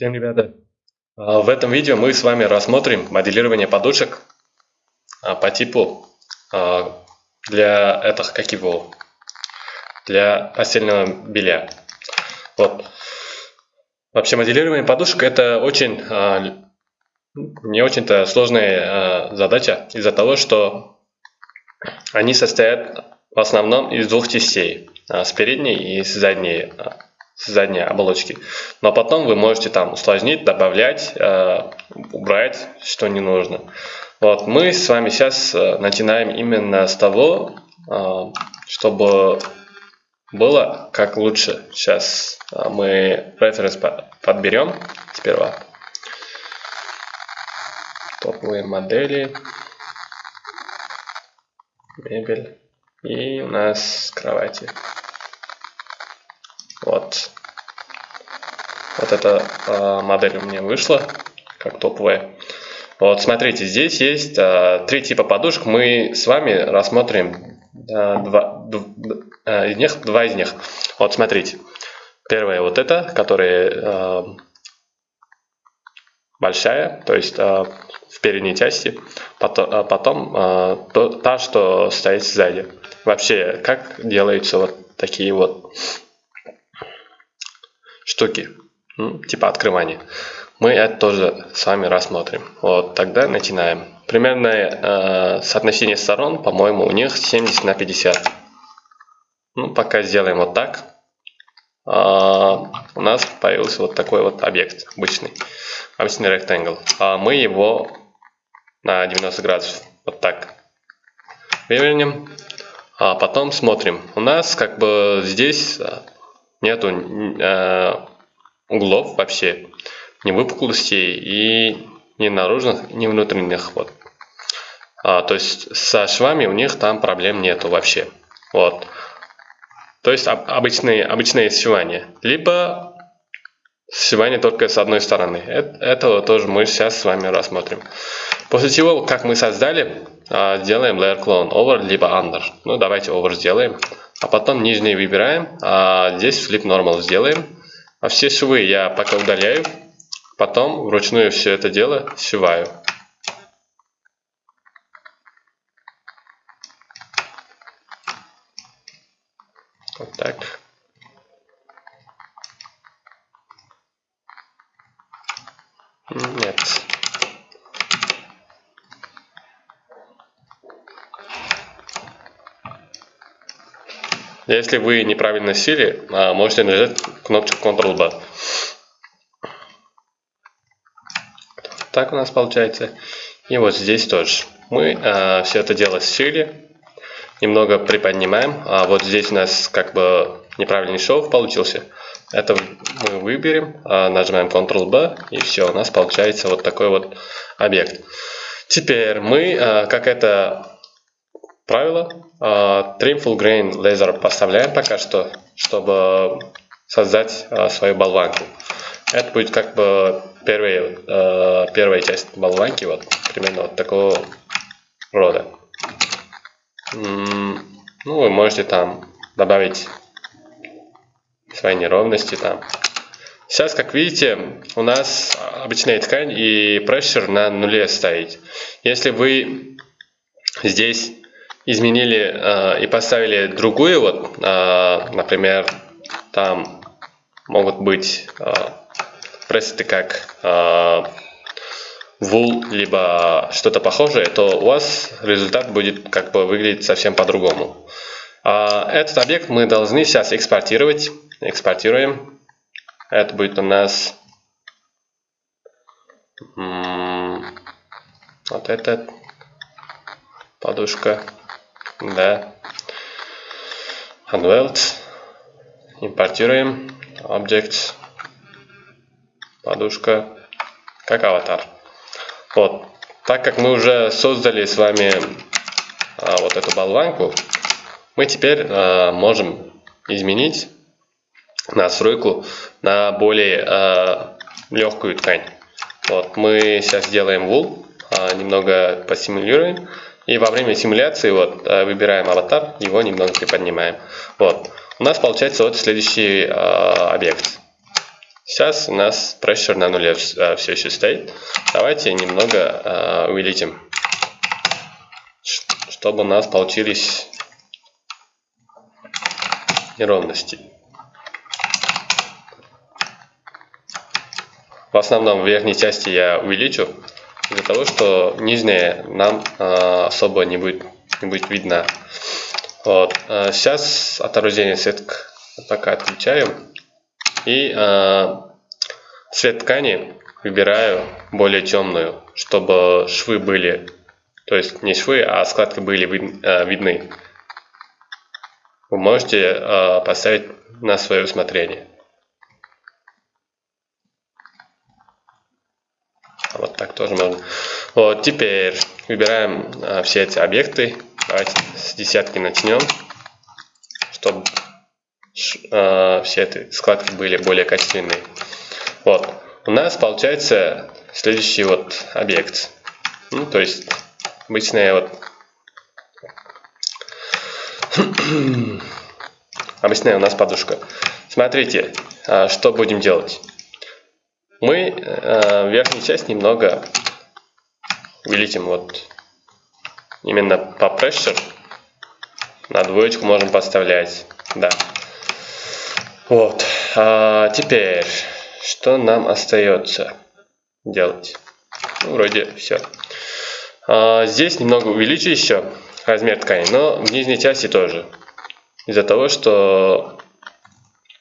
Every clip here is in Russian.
Всем, ребята! А, в этом видео мы с вами рассмотрим моделирование подушек а, по типу а, для этого, как его, для постельного белья. Вот. Вообще моделирование подушек это очень не очень-то сложная задача из-за того, что они состоят в основном из двух частей, с передней и с задней задней оболочки. Но потом вы можете там усложнить, добавлять, э, убрать, что не нужно. Вот, мы с вами сейчас э, начинаем именно с того, э, чтобы было как лучше. Сейчас э, мы референс подберем сперва. Топовые модели. Мебель. И у нас кровати. Вот. Вот эта э, модель у меня вышла, как топовая. Вот, смотрите, здесь есть э, три типа подушек. Мы с вами рассмотрим э, два, э, из них, два из них. Вот, смотрите. Первая вот эта, которая э, большая, то есть э, в передней части. Потом, э, потом э, то, та, что стоит сзади. Вообще, как делаются вот такие вот штуки, типа открывания. Мы это тоже с вами рассмотрим. Вот тогда начинаем. Примерное э, соотношение сторон, по-моему, у них 70 на 50. Ну, пока сделаем вот так. Э, у нас появился вот такой вот объект, обычный, обычный rectangle. А мы его на 90 градусов вот так вывернем. А потом смотрим. У нас как бы здесь нету э, углов вообще, ни выпуклостей и ни наружных, ни внутренних. Вот. А, то есть со швами у них там проблем нету вообще. Вот. То есть об, обычные, обычные сшивания. Либо сшивание только с одной стороны. Это, этого тоже мы сейчас с вами рассмотрим. После чего, как мы создали, а, делаем layer clone over либо under. Ну давайте over сделаем. А потом нижний выбираем, а здесь flip normal сделаем. А все швы я пока удаляю, потом вручную все это дело сшиваю. Вот так. Нет. Если вы неправильно сели, а, можете нажать кнопочку Ctrl-B. Так у нас получается. И вот здесь тоже. Мы а, все это дело сели, немного приподнимаем. А вот здесь у нас как бы неправильный шов получился. Это мы выберем, а, нажимаем Ctrl-B, и все, у нас получается вот такой вот объект. Теперь мы, а, как это правило. Uh, trim full grain laser поставляем пока что, чтобы создать uh, свою болванку. Это будет как бы первая, первая часть болванки, вот примерно вот такого рода. Ну, вы можете там добавить свои неровности там. Сейчас, как видите, у нас обычная ткань и прессер на нуле стоит. Если вы здесь изменили э, и поставили другую, вот, э, например, там могут быть э, пресеты как э, wool, либо что-то похожее, то у вас результат будет как бы выглядеть совсем по-другому. Э, этот объект мы должны сейчас экспортировать. Экспортируем. Это будет у нас вот этот подушка да. Unweld. Импортируем. Object. Подушка. Как аватар. Вот. Так как мы уже создали с вами а, вот эту болванку, мы теперь а, можем изменить настройку на более а, легкую ткань. Вот, мы сейчас сделаем wool, а, немного посимулируем. И во время симуляции вот э, выбираем аватар, его немного приподнимаем. Вот. У нас получается вот следующий э, объект. Сейчас у нас pressure на нуле все еще стоит. Давайте немного увеличим, чтобы у нас получились неровности. В основном в верхней части я увеличу, из-за того, что нижняя нам э, особо не будет, не будет видно. Вот. Э, сейчас отображение света пока отключаю. И цвет ткани выбираю более темную, чтобы швы были, то есть не швы, а складки были вид, видны. Вы можете поставить на свое усмотрение. Вот так тоже можно. Вот, теперь выбираем а, все эти объекты. Давайте с десятки начнем, чтобы а, все эти складки были более качественные. Вот, у нас получается следующий вот объект. Ну, то есть обычная вот обычная у нас подушка. Смотрите, а, что будем делать мы э, верхнюю часть немного увеличим вот именно по pressure. На двоечку можем поставлять да. Вот. А теперь что нам остается делать? Ну, вроде все а, здесь немного увеличу еще размер ткани но в нижней части тоже. Из-за того что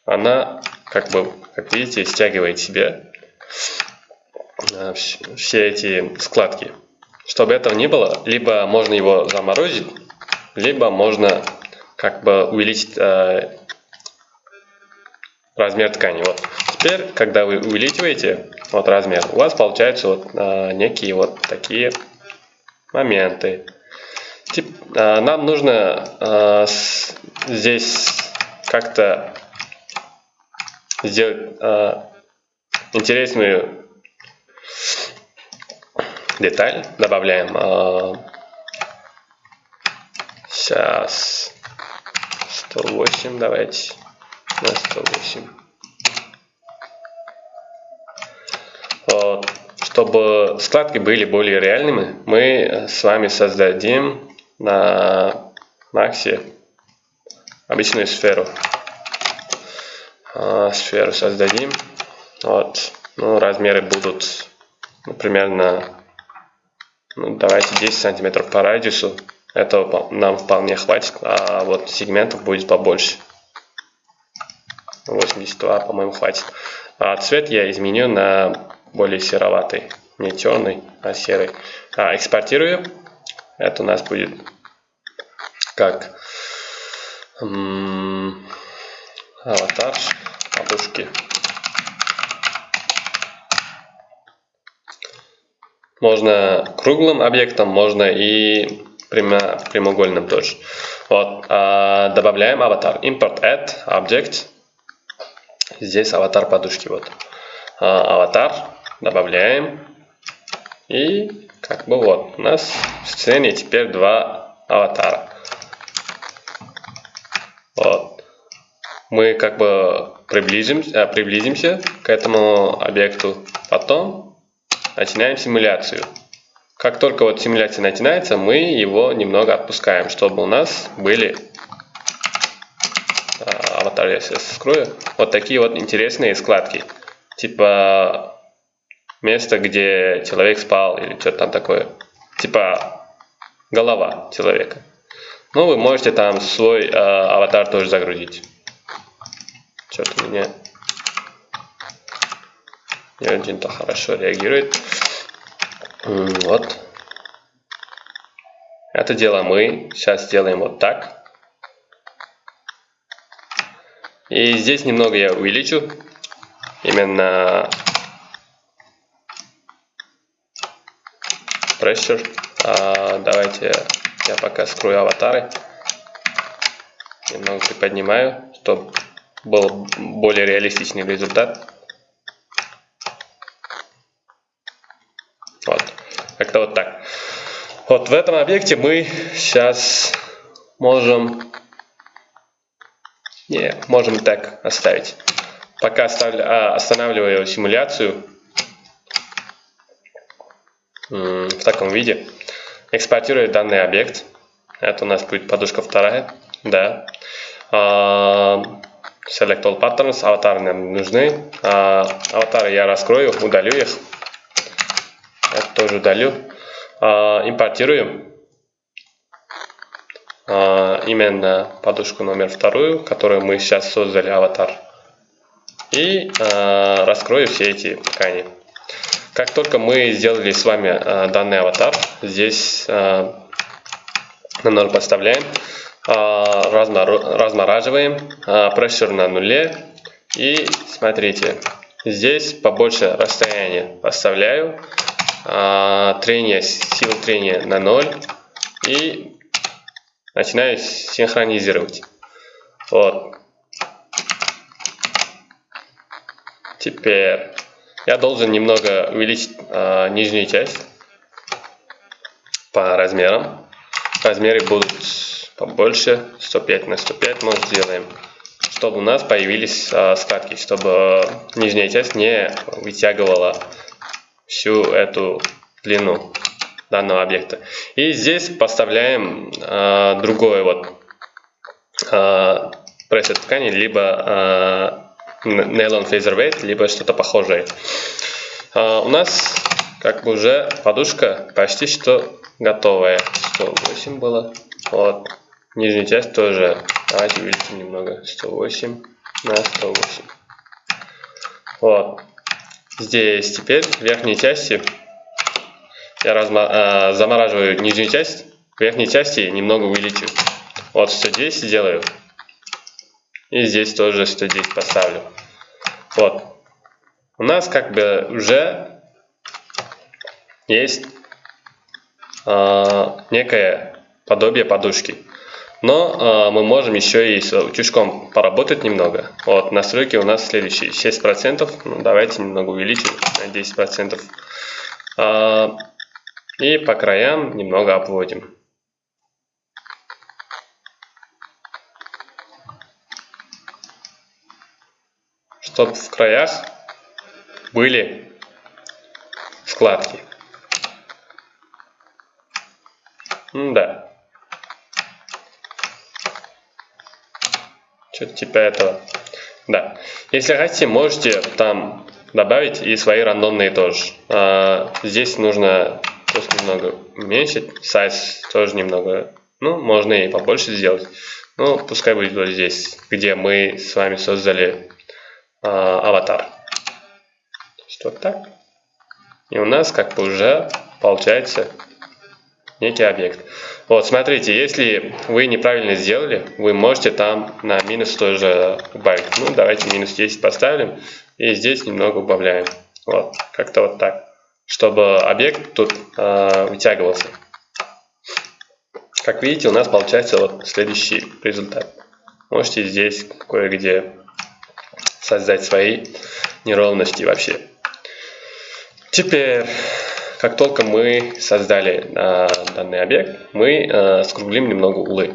она как бы как видите стягивает себе Э, все эти складки. Чтобы этого не было, либо можно его заморозить, либо можно как бы увеличить э, размер ткани. Вот. Теперь, когда вы увеличиваете вот размер, у вас получаются вот э, некие вот такие моменты. Тип, э, нам нужно э, с, здесь как-то сделать э, интересную деталь добавляем. Сейчас 108 давайте на 108. Вот. Чтобы складки были более реальными, мы с вами создадим на Максе обычную сферу. А, сферу создадим. Вот. Ну, размеры будут, например, на ну, давайте 10 сантиметров по радиусу. Этого нам вполне хватит, а вот сегментов будет побольше. 82, по-моему, хватит. А цвет я изменю на более сероватый. Не черный, а серый. А, экспортирую. Это у нас будет как аватар подушки. Можно круглым объектом, можно и прямо, прямоугольным тоже. Вот, а, добавляем аватар. Import add object. Здесь аватар подушки. Вот. А, аватар. Добавляем. И как бы вот. У нас в сцене теперь два аватара. Вот. Мы как бы приблизимся, приблизимся к этому объекту. Потом начинаем симуляцию. Как только вот симуляция начинается, мы его немного отпускаем, чтобы у нас были а, аватар я сейчас скрою, вот такие вот интересные складки. Типа место, где человек спал или что-то там такое. Типа голова человека. Ну, вы можете там свой э, аватар тоже загрузить. Что-то у меня не очень-то хорошо реагирует. Вот. Это дело мы сейчас сделаем вот так. И здесь немного я увеличу. Именно pressure. А, давайте я пока скрою аватары. Немного приподнимаю, чтобы был более реалистичный результат. Как-то вот так. Вот в этом объекте мы сейчас можем... Не, можем так оставить. пока останавливаю симуляцию в таком виде, экспортирую данный объект. Это у нас будет подушка вторая. Да. Select all patterns, аватары нам нужны. Аватары я раскрою, удалю их. Тоже удалю. Импортируем именно подушку номер вторую, которую мы сейчас создали, аватар. И раскрою все эти ткани. Как только мы сделали с вами данный аватар, здесь на 0 подставляем, размораживаем, прессур на нуле. И смотрите, здесь побольше расстояния поставляю, трение, сила трения на 0 и начинаю синхронизировать. Вот. Теперь я должен немного увеличить э, нижнюю часть по размерам. Размеры будут побольше, 105 на 105 мы сделаем, чтобы у нас появились э, складки, чтобы нижняя часть не вытягивала всю эту длину данного объекта. И здесь поставляем э, другой вот э, прессет ткани, либо Nylon Featherweight, либо что-то похожее. А, у нас как бы уже подушка почти что готовая. 108 было. Вот. Нижняя часть тоже. Давайте увеличим немного. 108 на 108. Вот. Здесь теперь в верхней части я разма э, замораживаю нижнюю часть. В верхней части немного увеличу. Вот 110 сделаю. И здесь тоже 110 поставлю. Вот. У нас как бы уже есть э, некое подобие подушки. Но э, мы можем еще и с утюжком поработать немного. Вот, настройки у нас следующие. 6%. Ну, давайте немного увеличим на 10%. Э, и по краям немного обводим. чтобы в краях были складки. М да. Что-то типа этого. Да. Если хотите, можете там добавить и свои рандомные тоже. А, здесь нужно просто немного уменьшить. Сайз тоже немного. Ну, можно и побольше сделать. Ну, пускай будет вот здесь, где мы с вами создали а, аватар. Что так. И у нас как бы уже получается некий объект. Вот, смотрите, если вы неправильно сделали, вы можете там на минус тоже убавить. Ну, давайте минус 10 поставим. И здесь немного убавляем. Вот, как-то вот так. Чтобы объект тут э, вытягивался. Как видите, у нас получается вот следующий результат. Можете здесь кое-где создать свои неровности вообще. Теперь, как только мы создали э, данный объект, мы э, скруглим немного углы.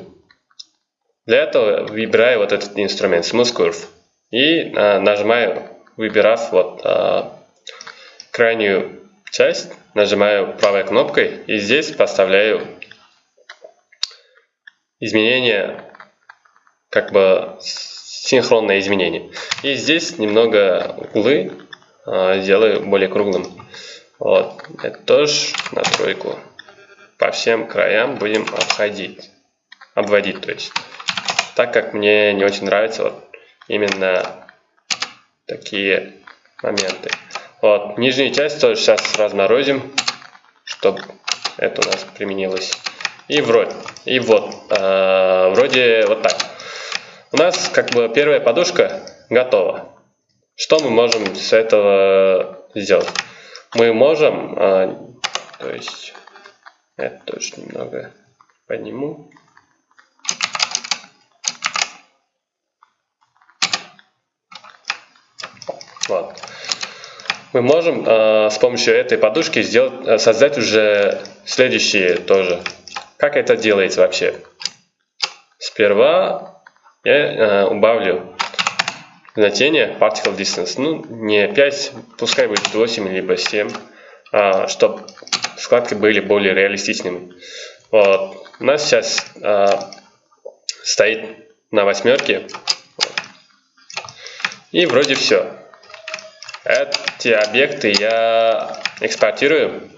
Для этого выбираю вот этот инструмент Smooth Curve и э, нажимаю, выбирав вот э, крайнюю часть, нажимаю правой кнопкой и здесь поставляю изменения как бы синхронное изменение. И здесь немного углы э, сделаю более круглым. Вот, это тоже на тройку. По всем краям будем обходить. Обводить, то есть. Так как мне не очень нравится вот именно такие моменты. Вот, нижнюю часть тоже сейчас разморозим, чтобы это у нас применилось. И вроде, и вот, э, вроде вот так. У нас как бы первая подушка готова. Что мы можем с этого сделать? Мы можем, а, то есть, это тоже немного подниму. Вот. Мы можем э, с помощью этой подушки сделать, создать уже следующие тоже. Как это делается вообще? Сперва я э, убавлю значение particle distance. Ну, не 5, пускай будет 8 либо 7, а, чтобы складки были более реалистичными. Вот. У нас сейчас а, стоит на восьмерке. И вроде все. Эти объекты я экспортирую.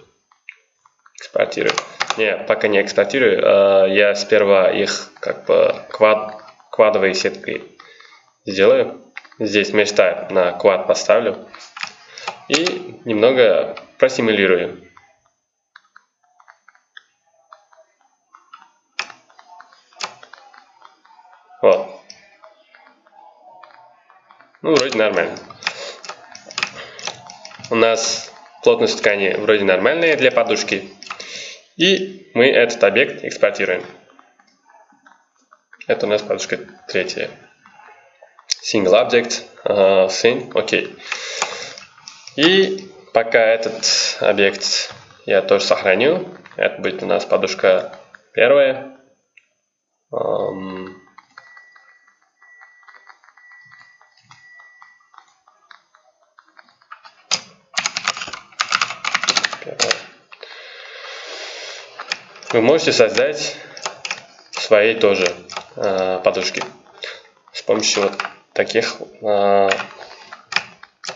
Экспортирую. Не, пока не экспортирую. А, я сперва их как бы квад, квадовой сеткой сделаю. Здесь места на квад поставлю. И немного просимулирую. Вот. Ну, вроде нормально. У нас плотность ткани вроде нормальная для подушки. И мы этот объект экспортируем. Это у нас подушка третья. Single object, uh, окей. Okay. И пока этот объект я тоже сохраню. Это будет у нас подушка первая. Um, Вы можете создать свои тоже э, подушки с помощью вот таких э,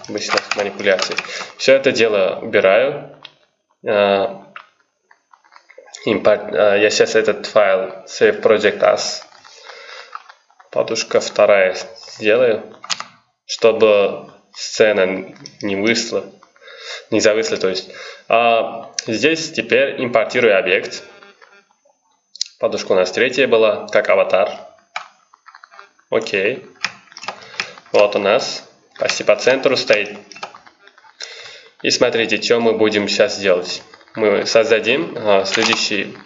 быстрых манипуляций. Все это дело убираю. Э, импорт, э, я сейчас этот файл save project as подушка вторая сделаю, чтобы сцена не вышла, не зависла, то есть. А здесь теперь импортирую объект. Подушка у нас третья была, как аватар. Окей. Вот у нас почти по центру стоит. И смотрите, что мы будем сейчас делать. Мы создадим а, следующий,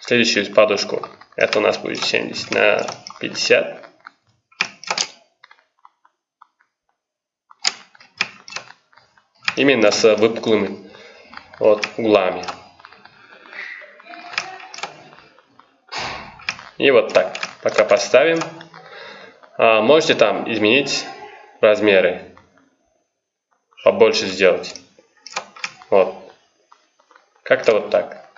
следующую подушку. Это у нас будет 70 на 50. Именно с выпуклыми вот, углами. И вот так. Пока поставим. А, можете там изменить размеры. Побольше сделать. Вот. Как-то вот так.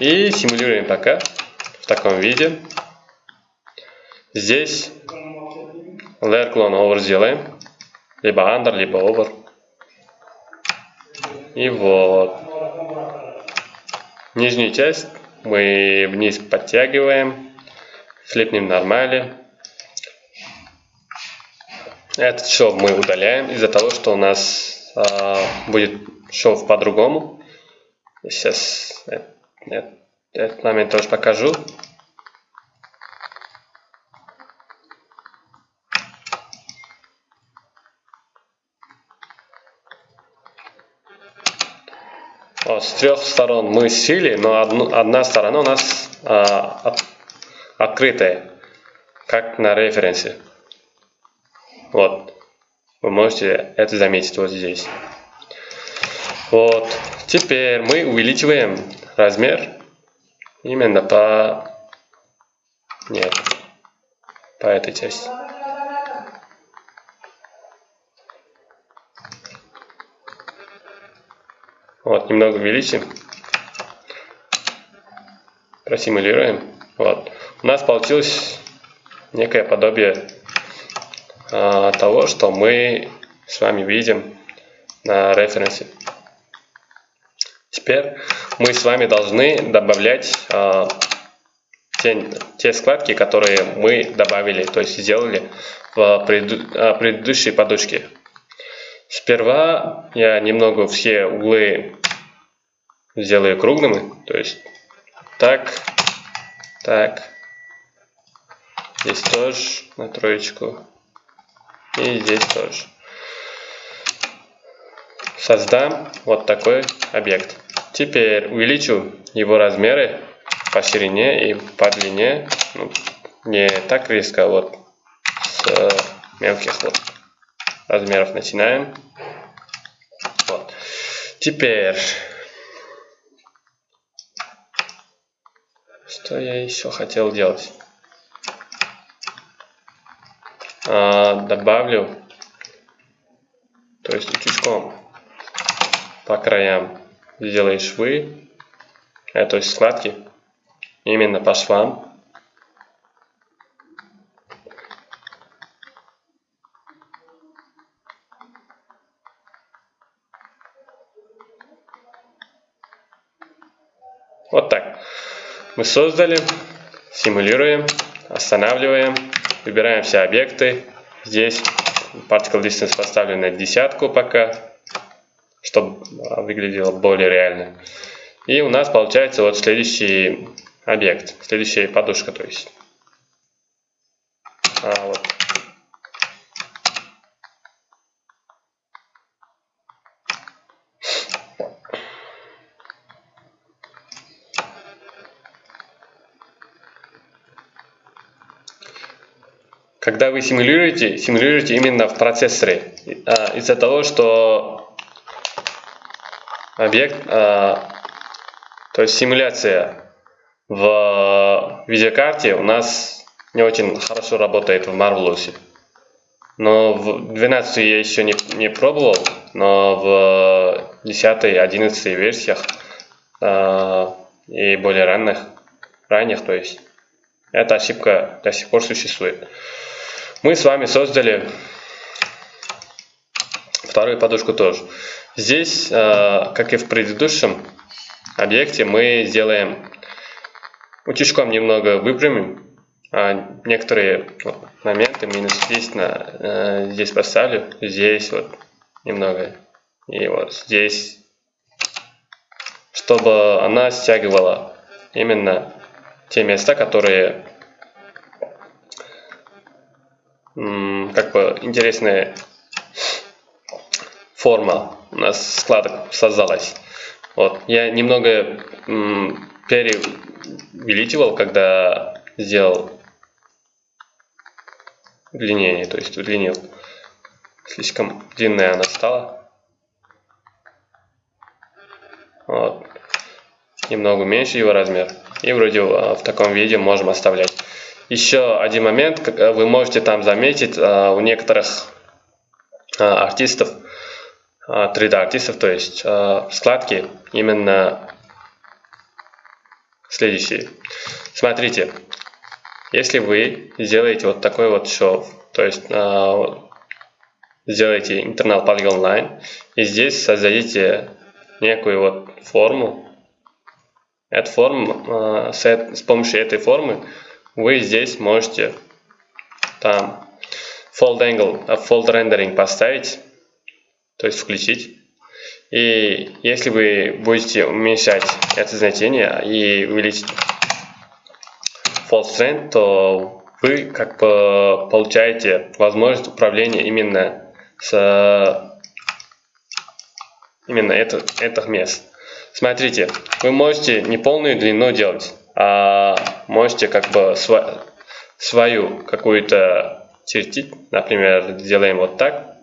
И симулируем пока в таком виде. Здесь layer clone over сделаем. Либо under, либо over. И вот. Нижнюю часть мы вниз подтягиваем, флипнем нормали. Этот шов мы удаляем из-за того, что у нас э, будет шов по-другому. Сейчас этот, этот момент тоже покажу. с трех сторон мы сели, но одну, одна сторона у нас от, открытая, как на референсе. Вот. Вы можете это заметить вот здесь. Вот. Теперь мы увеличиваем размер именно по... Нет. По этой части. Вот, немного увеличим. Просимулируем. Вот. У нас получилось некое подобие а, того, что мы с вами видим на референсе. Теперь мы с вами должны добавлять а, те, те складки, которые мы добавили, то есть сделали в а, предыдущей подушке. Сперва я немного все углы сделаю круглыми, то есть так, так, здесь тоже на троечку и здесь тоже. Создам вот такой объект. Теперь увеличу его размеры по ширине и по длине, ну, не так резко, вот с мелких вот размеров начинаем. Вот. Теперь, что я еще хотел делать? а, добавлю, то есть утюжком по краям сделаешь швы, э, то есть складки, именно по швам. Вот так. Мы создали, симулируем, останавливаем, выбираем все объекты. Здесь particle distance поставлю на десятку пока, чтобы выглядело более реально. И у нас получается вот следующий объект, следующая подушка, то есть. А, вот Когда вы симулируете, симулируете именно в процессоре. А, из-за того, что объект, а, то есть симуляция в видеокарте у нас не очень хорошо работает в Marvelous. Но в 12 я еще не, не пробовал, но в 10 11 версиях э, и более ранних, ранних, то есть эта ошибка до сих пор существует. Мы с вами создали вторую подушку тоже. Здесь, э, как и в предыдущем объекте, мы сделаем утюжком немного выпрямим. А некоторые моменты минус 10 на, э, здесь поставлю, здесь вот немного. И вот здесь, чтобы она стягивала именно те места, которые как бы интересная форма у нас складок создалась. Вот. Я немного переувеличивал, когда сделал удлинение, то есть удлинил. Слишком длинная она стала. Вот. Немного меньше его размер. И вроде а, в таком виде можем оставлять. Еще один момент, э, вы можете там заметить э, у некоторых э, артистов, 3D артистов, то есть складки именно следующие. Смотрите, если вы сделаете вот такой вот шов, то есть сделаете internal polygon line и здесь создадите некую вот форму, эту форму, с помощью этой формы вы здесь можете там fold angle, а fold rendering поставить, то есть включить. И если вы будете уменьшать это значение и увеличить fold strength, то вы как бы получаете возможность управления именно с именно это, этих мест. Смотрите, вы можете не полную длину делать, а можете как бы св свою какую-то чертить. Например, сделаем вот так.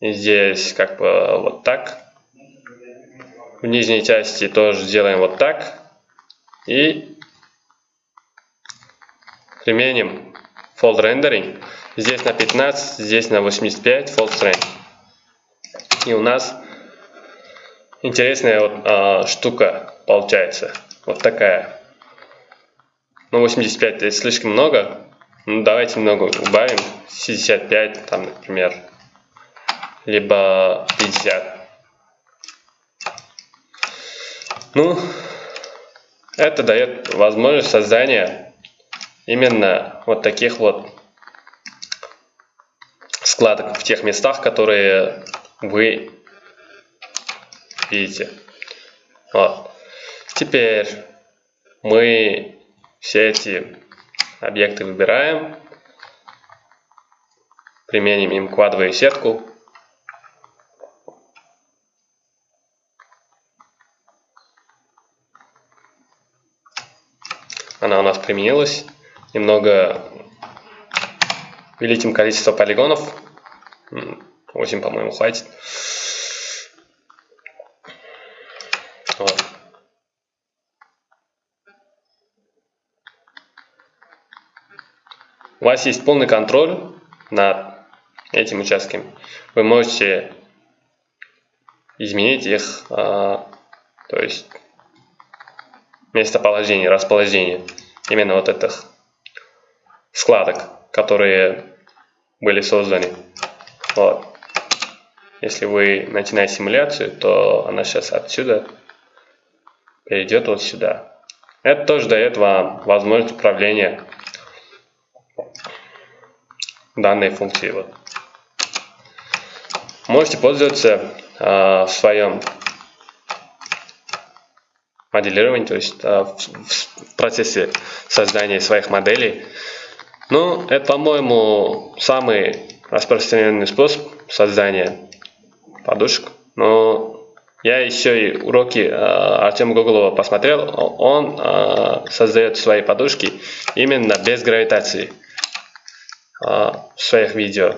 И здесь как бы вот так. В нижней части тоже сделаем вот так. И применим fold rendering. Здесь на 15, здесь на 85 fold strength. И у нас интересная вот, а, штука получается. Вот такая. Ну, 85 это слишком много. Ну, давайте много убавим. 65, там, например. Либо 50. Ну, это дает возможность создания именно вот таких вот складок в тех местах, которые вы видите. Вот. Теперь мы все эти объекты выбираем, применим им квадровую сетку. Она у нас применилась. Немного увеличим количество полигонов. 8, по-моему, хватит. Вас есть полный контроль над этим участками. Вы можете изменить их, то есть местоположение, расположение именно вот этих складок, которые были созданы. Вот. Если вы начинаете симуляцию, то она сейчас отсюда перейдет вот сюда. Это тоже дает вам возможность управления данной функцией. Вот. Можете пользоваться э, в своем моделировании, то есть э, в, в процессе создания своих моделей. Ну, это, по-моему, самый распространенный способ создания подушек. Но я еще и уроки э, Артема Гоголова посмотрел. Он э, создает свои подушки именно без гравитации в своих видео.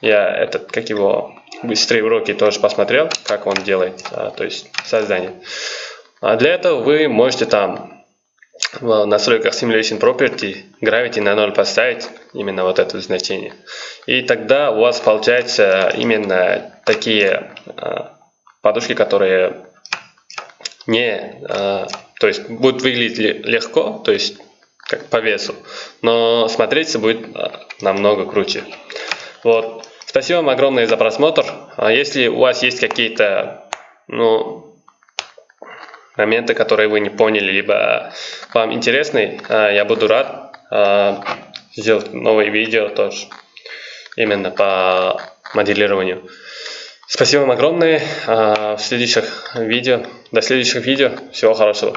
Я этот, как его, быстрые уроки тоже посмотрел, как он делает, э, то есть создание. А для этого вы можете там в настройках Simulation Property Gravity на 0 поставить именно вот это значение. И тогда у вас получается именно такие э, подушки, которые не, э, то есть будут выглядеть легко, то есть как по весу, но смотреться будет э, намного круче. Вот. Спасибо вам огромное за просмотр. А если у вас есть какие-то ну, моменты, которые вы не поняли, либо вам интересны, а, я буду рад а, сделать новые видео тоже именно по моделированию. Спасибо вам огромное. В следующих видео, до следующих видео. Всего хорошего.